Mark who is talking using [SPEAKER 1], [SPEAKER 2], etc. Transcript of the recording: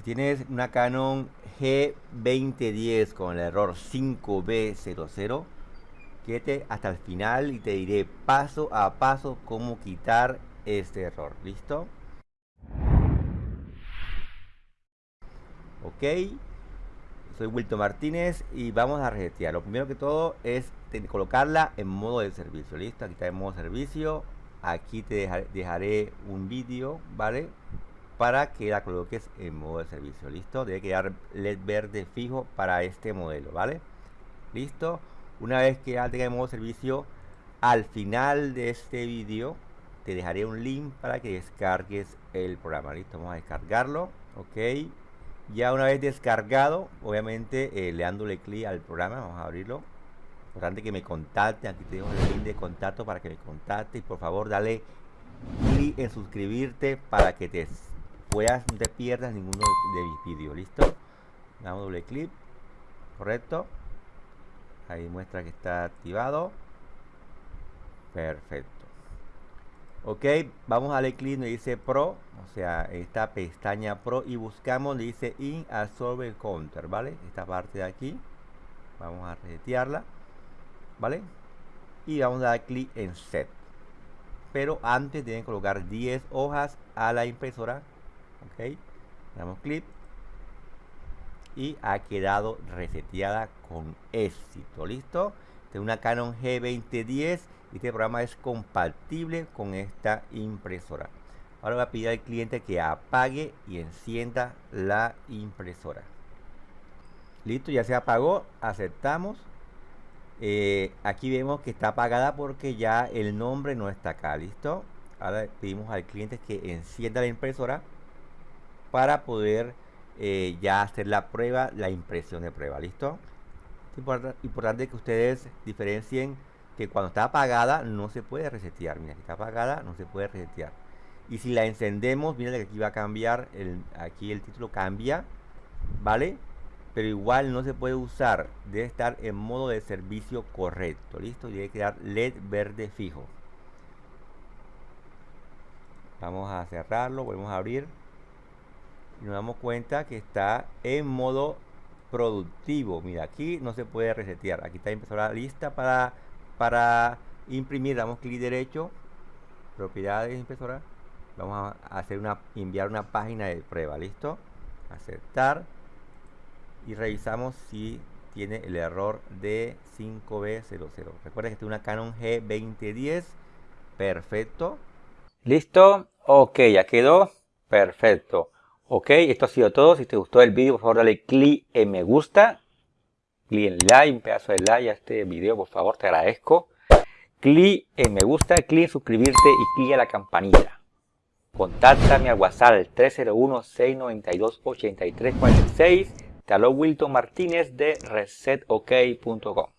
[SPEAKER 1] Si tienes una Canon G2010 con el error 5B00, quédate hasta el final y te diré paso a paso cómo quitar este error. ¿Listo? Ok. Soy Wilton Martínez y vamos a resetear. Lo primero que todo es colocarla en modo de servicio. ¿Listo? Aquí está en modo servicio. Aquí te dejaré un vídeo, ¿vale? Para que la coloques en modo de servicio. ¿Listo? Debe quedar LED verde fijo para este modelo, ¿vale? ¿Listo? Una vez que ya tenga en modo de servicio, al final de este vídeo te dejaré un link para que descargues el programa. ¿Listo? Vamos a descargarlo. Ok. Ya una vez descargado, obviamente eh, le dándole clic al programa, vamos a abrirlo. Importante que me contacte, aquí te dejo el link de contacto para que me contacte y por favor dale clic en suscribirte para que te puedas, no te pierdas ninguno de mis vídeos, ¿listo? Damos doble clic, correcto. Ahí muestra que está activado. Perfecto. Ok, vamos a darle clic donde dice Pro, o sea, esta pestaña Pro y buscamos donde dice In Absorber Counter, ¿vale? Esta parte de aquí. Vamos a resetearla, ¿vale? Y vamos a dar clic en Set. Pero antes deben colocar 10 hojas a la impresora ok damos clic. Y ha quedado reseteada con éxito. Listo de una Canon G2010 y este programa es compatible con esta impresora. Ahora voy a pedir al cliente que apague y encienda la impresora. Listo ya se apagó. Aceptamos. Eh, aquí vemos que está apagada porque ya el nombre no está acá. Listo ahora pedimos al cliente que encienda la impresora para poder eh, ya hacer la prueba, la impresión de prueba, ¿listo? Es importante que ustedes diferencien que cuando está apagada no se puede resetear, mira, que está apagada no se puede resetear. Y si la encendemos, mira que aquí va a cambiar, aquí el título cambia, ¿vale? Pero igual no se puede usar, debe estar en modo de servicio correcto, ¿listo? Y debe quedar LED verde fijo. Vamos a cerrarlo, volvemos a abrir y nos damos cuenta que está en modo productivo. Mira, aquí no se puede resetear. Aquí está impresora lista para, para imprimir. Damos clic derecho, propiedades impresora. Vamos a hacer una, enviar una página de prueba. ¿Listo? Aceptar. Y revisamos si tiene el error de 5B00. Recuerda que es una Canon G2010. Perfecto. Listo. Ok, ya quedó. Perfecto. Ok, esto ha sido todo. Si te gustó el vídeo, por favor dale clic en me gusta. Clic en like, un pedazo de like a este video, por favor, te agradezco. Clic en me gusta, clic en suscribirte y clic a la campanilla. Contáctame al WhatsApp 301-692-8346. Te Wilton Martínez de resetok.com.